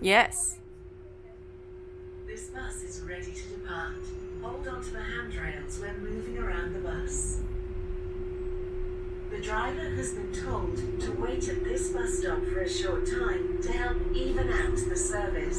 Yes. This bus is ready to depart. Hold on to the handrails when moving around the bus. The driver has been told to wait at this bus stop for a short time to help even out the service.